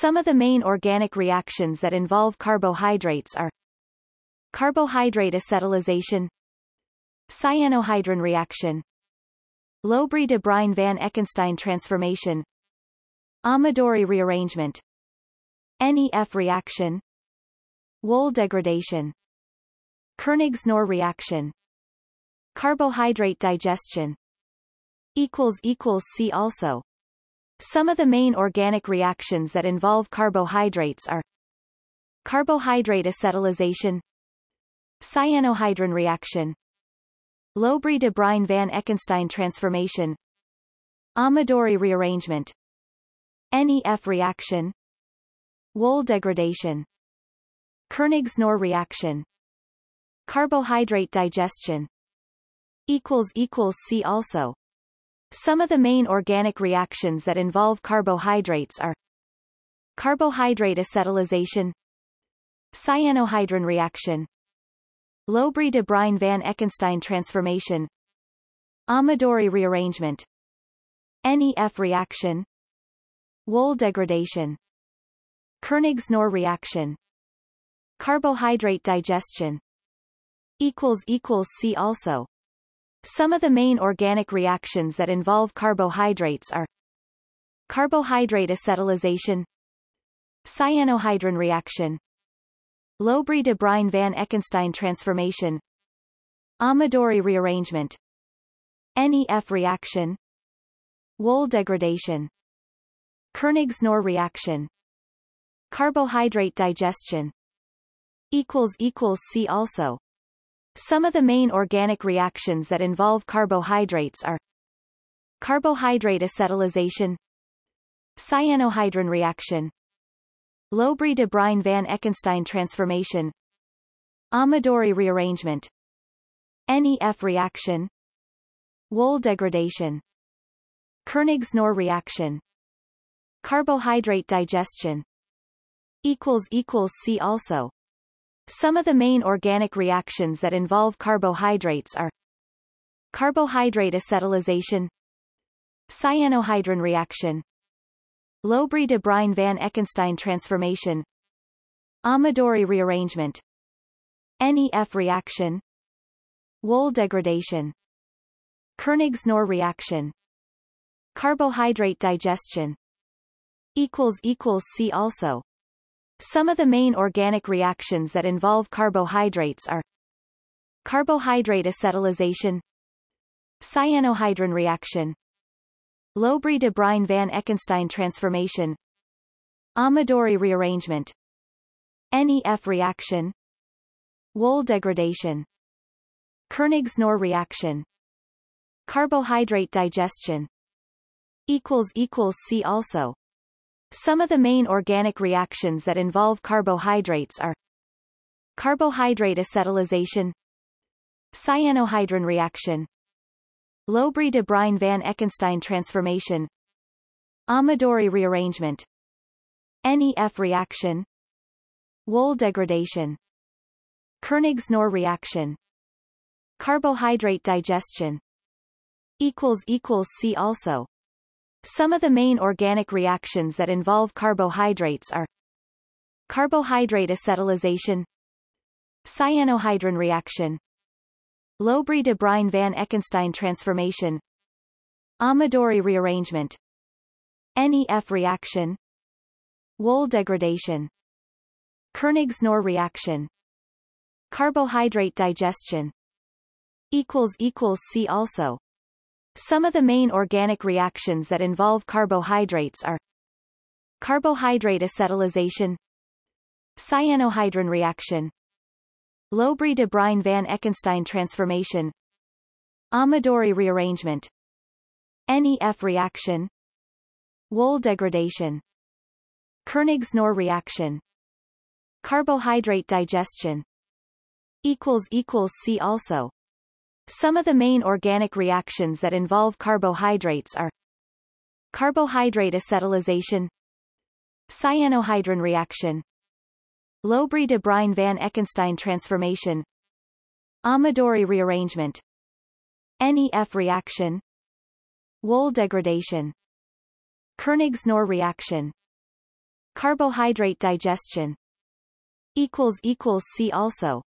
Some of the main organic reactions that involve carbohydrates are carbohydrate acetylation, cyanohydrin reaction, Lobry de Bruyn van Ekenstein transformation, Amadori rearrangement, NEF reaction, Wohl degradation, Koenigs-Knorr reaction, carbohydrate digestion, see also some of the main organic reactions that involve carbohydrates are carbohydrate acetylation, cyanohydrin reaction, Lobry de Bruyn van Ekenstein transformation, Amadori rearrangement, NEF reaction, Wohl degradation, Koenigs-Knorr reaction, carbohydrate digestion, equals equals see also some of the main organic reactions that involve carbohydrates are carbohydrate acetylation, cyanohydrin reaction, Lobry de Bruyn van Ekenstein transformation, Amadori rearrangement, NEF reaction, Wohl degradation, Koenigs-Knorr reaction, carbohydrate digestion, equals equals see also some of the main organic reactions that involve carbohydrates are carbohydrate acetylation, cyanohydrin reaction, Lobry de Bruyn van Ekenstein transformation, Amadori rearrangement, NEF reaction, Wohl degradation, Koenigs-Knorr reaction, carbohydrate digestion, equals equals see also some of the main organic reactions that involve carbohydrates are carbohydrate acetylation, cyanohydrin reaction, Lobry de Bruyn van Ekenstein transformation, Amadori rearrangement, NEF reaction, Wohl degradation, Koenigs-Knorr reaction, carbohydrate digestion, see also some of the main organic reactions that involve carbohydrates are carbohydrate acetylation, cyanohydrin reaction, Lobry de Bruyn van Ekenstein transformation, Amadori rearrangement, NEF reaction, Wohl degradation, Koenigs-Knorr reaction, carbohydrate digestion, see also some of the main organic reactions that involve carbohydrates are carbohydrate acetylation, cyanohydrin reaction, Lobry de Bruyn van Ekenstein transformation, Amadori rearrangement, NEF reaction, Wohl degradation, Koenigs-Knorr reaction, carbohydrate digestion, equals equals see also some of the main organic reactions that involve carbohydrates are carbohydrate acetylation, cyanohydrin reaction, Lobry de Bruyn van Ekenstein transformation, Amadori rearrangement, NEF reaction, Wohl degradation, Koenigs-Knorr reaction, carbohydrate digestion, equals equals see also some of the main organic reactions that involve carbohydrates are carbohydrate acetylation, cyanohydrin reaction, Lobry de Bruyn van Ekenstein transformation, Amadori rearrangement, NEF reaction, Wohl degradation, Koenigs-Knorr reaction, carbohydrate digestion, equals equals see also some of the main organic reactions that involve carbohydrates are carbohydrate acetylation, cyanohydrin reaction, Lobry de Bruyn van Ekenstein transformation, Amadori rearrangement, NEF reaction, Wohl degradation, Koenigs-Knorr reaction, carbohydrate digestion, see also some of the main organic reactions that involve carbohydrates are carbohydrate acetylation, cyanohydrin reaction, Lobry de Bruyn van Ekenstein transformation, Amadori rearrangement, NEF reaction, Wohl degradation, Koenigs-Knorr reaction, Carbohydrate digestion see also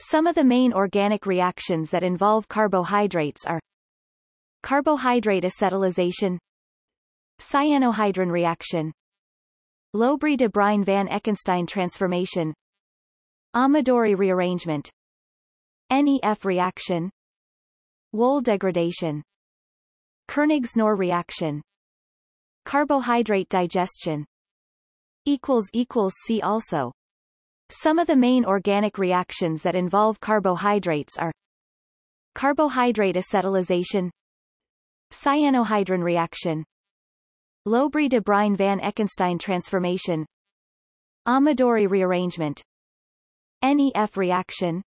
Some of the main organic reactions that involve carbohydrates are carbohydrate acetylation cyanohydrin reaction Lobry de Bruyn van Ekenstein transformation Amadori rearrangement NEF reaction Wohl degradation Koenigs-Knorr reaction Carbohydrate digestion equals equals see also Some of the main organic reactions that involve carbohydrates are carbohydrate acetylation cyanohydrin reaction Lobry de Bruyn van Ekenstein transformation Amadori rearrangement NEF reaction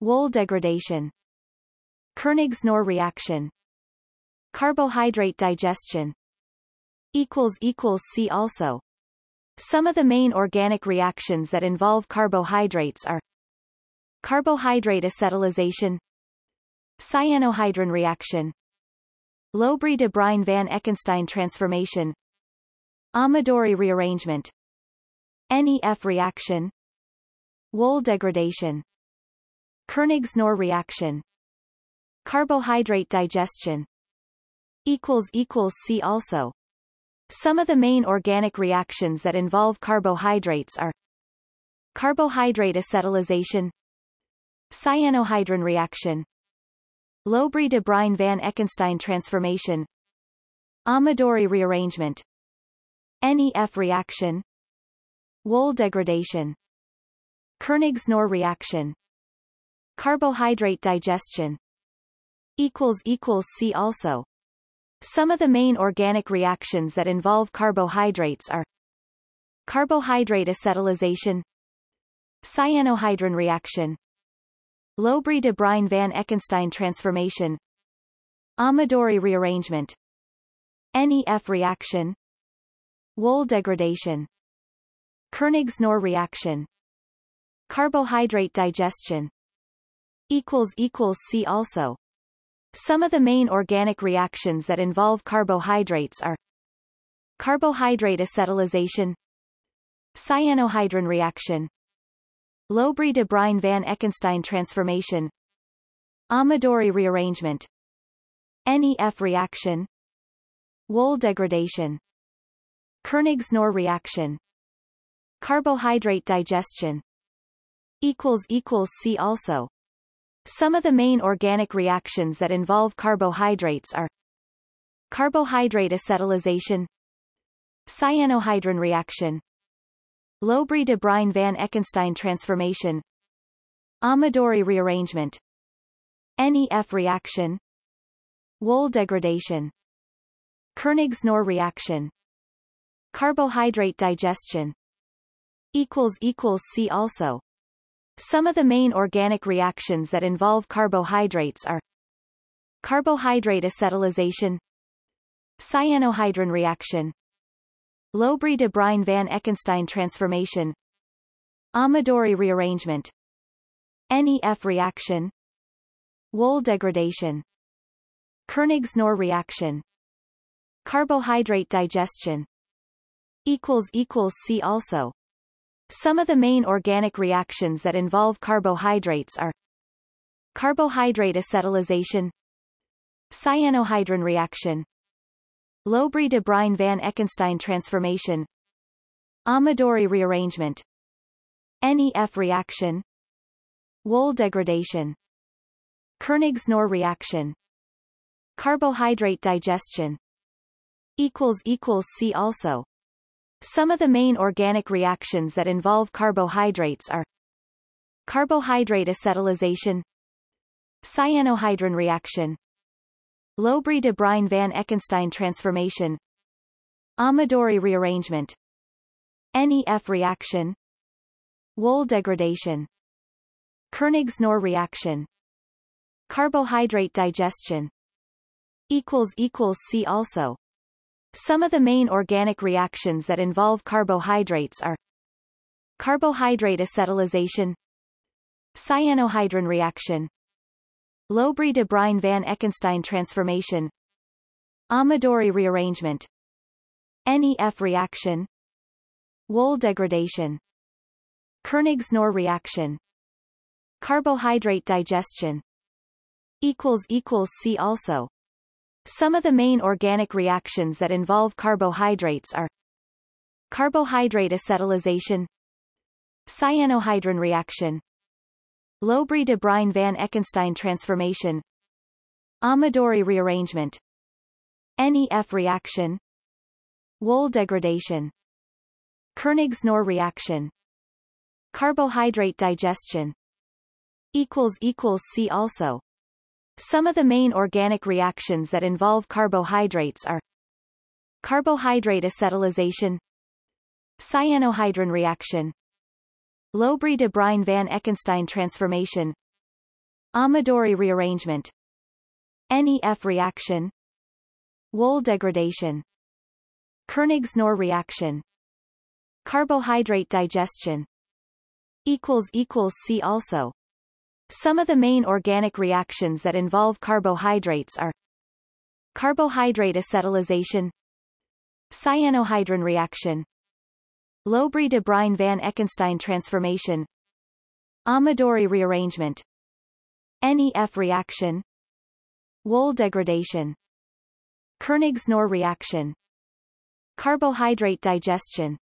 Wohl degradation Koenigs-Knorr reaction Carbohydrate digestion equals equals see also Some of the main organic reactions that involve carbohydrates are carbohydrate acetylation cyanohydrin reaction Lobry de Bruyn van Ekenstein transformation Amadori rearrangement NEF reaction Wohl degradation Koenigs-Knorr reaction Carbohydrate digestion equals equals see also Some of the main organic reactions that involve carbohydrates are carbohydrate acetylation cyanohydrin reaction Lobry de Bruyn van Ekenstein transformation Amadori rearrangement NEF reaction Wohl degradation Koenigs-Knorr reaction Carbohydrate digestion see also Some of the main organic reactions that involve carbohydrates are carbohydrate acetylation cyanohydrin reaction Lobry de Bruyn van Ekenstein transformation Amadori rearrangement NEF reaction Wohl degradation Koenigs-Knorr reaction Carbohydrate digestion see also Some of the main organic reactions that involve carbohydrates are carbohydrate acetylation cyanohydrin reaction Lobry de Bruyn van Ekenstein transformation Amadori rearrangement NEF reaction Wohl degradation Koenigs-Knorr reaction Carbohydrate digestion equals equals see also Some of the main organic reactions that involve carbohydrates are carbohydrate acetylation cyanohydrin reaction Lobry de Bruyn van Ekenstein transformation Amadori rearrangement NEF reaction Wohl degradation Koenigs-Knorr reaction Carbohydrate digestion equals equals see also Some of the main organic reactions that involve carbohydrates are carbohydrate acetylation cyanohydrin reaction Lobry de Bruyn van Ekenstein transformation Amadori rearrangement NEF reaction Wohl degradation Koenigs-Knorr reaction Carbohydrate digestion equals equals see also Some of the main organic reactions that involve carbohydrates are carbohydrate acetylation cyanohydrin reaction Lobry de Bruyn van Ekenstein transformation Amadori rearrangement NEF reaction Wohl degradation Koenigs-Knorr reaction Carbohydrate digestion see also Some of the main organic reactions that involve carbohydrates are carbohydrate acetylation cyanohydrin reaction Lobry de Bruyn van Ekenstein transformation Amadori rearrangement NEF reaction Wohl degradation Koenigs-Knorr reaction Carbohydrate digestion see also Some of the main organic reactions that involve carbohydrates are carbohydrate acetylation cyanohydrin reaction Lobry de Bruyn van Ekenstein transformation Amadori rearrangement NEF reaction Wohl degradation. Koenigs-Knorr reaction. Carbohydrate digestion. Equals equals see also. Some of the main organic reactions that involve carbohydrates are carbohydrate acetylation, cyanohydrin reaction, Lobry de Bruyn van Ekenstein transformation, Amadori rearrangement, NEF reaction, Wohl degradation, Koenigs-Knorr reaction, carbohydrate digestion, equals equals see also. Some of the main organic reactions that involve carbohydrates are carbohydrate acetylation, cyanohydrin reaction, Lobry de Bruyn van Ekenstein transformation, Amadori rearrangement, NEF reaction, Wohl degradation, Koenigs-Knorr reaction, carbohydrate digestion, equals equals see also. Some of the main organic reactions that involve carbohydrates are carbohydrate acetylation, cyanohydrin reaction, Lobry de Bruyn van Ekenstein transformation, Amadori rearrangement, NEF reaction, Wohl degradation, Koenigs-Knorr reaction, carbohydrate digestion,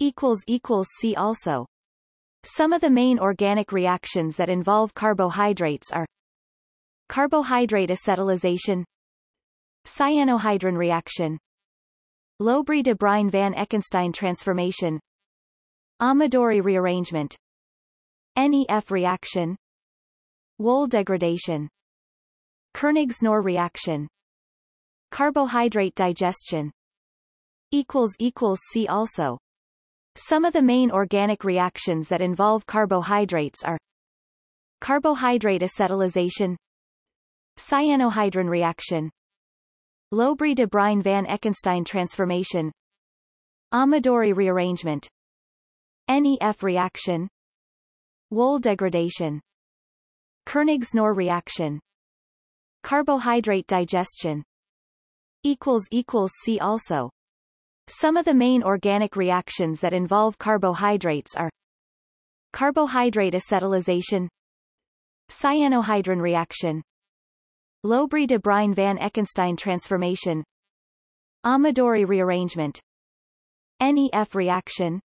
see also. Some of the main organic reactions that involve carbohydrates are carbohydrate acetylation, cyanohydrin reaction, Lobry de Bruyn van Ekenstein transformation, Amadori rearrangement, NEF reaction, Wohl degradation, Koenigs-Knorr reaction, carbohydrate digestion, see also. Some of the main organic reactions that involve carbohydrates are carbohydrate acetylation, cyanohydrin reaction, Lobry de Bruyn van Ekenstein transformation, Amadori rearrangement, NEF reaction, Wohl degradation, Koenigs-Knorr reaction, carbohydrate digestion, equals equals see also. Some of the main organic reactions that involve carbohydrates are carbohydrate acetylation, cyanohydrin reaction, Lobry de Bruyn van Ekenstein transformation, Amadori rearrangement, NEF reaction,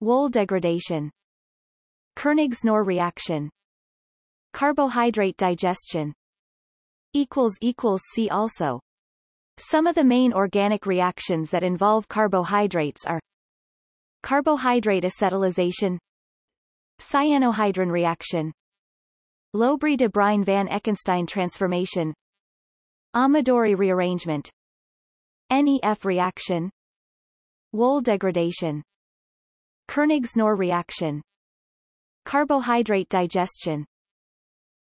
Wohl degradation, Koenigs-Knorr reaction, carbohydrate digestion, equals equals see also. Some of the main organic reactions that involve carbohydrates are carbohydrate acetylation, cyanohydrin reaction, Lobry de Bruyn van Ekenstein transformation, Amadori rearrangement, NEF reaction, Wohl degradation, Koenigs-Knorr reaction, carbohydrate digestion,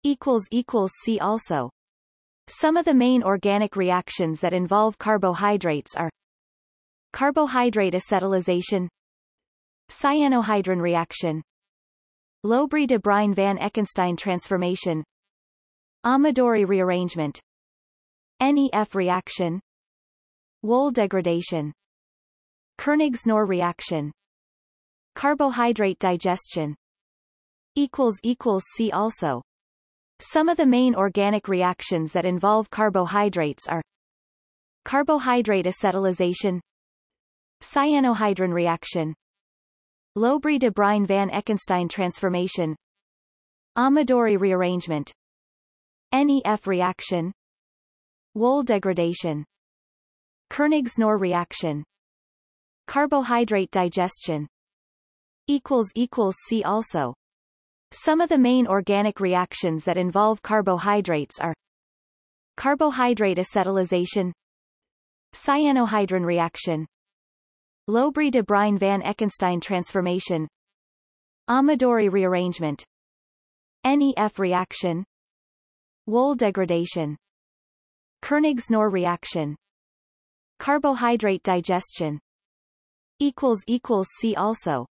equals equals see also. Some of the main organic reactions that involve carbohydrates are carbohydrate acetylation, cyanohydrin reaction, Lobry de Bruyn van Ekenstein transformation, Amadori rearrangement, NEF reaction, Wohl degradation, Koenigs-Knorr reaction, carbohydrate digestion, see also. Some of the main organic reactions that involve carbohydrates are carbohydrate acetylation, cyanohydrin reaction, Lobry de Bruyn van Ekenstein transformation, Amadori rearrangement, NEF reaction, Wohl degradation, Koenigs-Knorr reaction, carbohydrate digestion, see also. Some of the main organic reactions that involve carbohydrates are carbohydrate acetylation, cyanohydrin reaction, Lobry de Bruyn van Ekenstein transformation, Amadori rearrangement, NEF reaction, Wohl degradation, Koenigs-Knorr reaction, carbohydrate digestion, equals equals see also.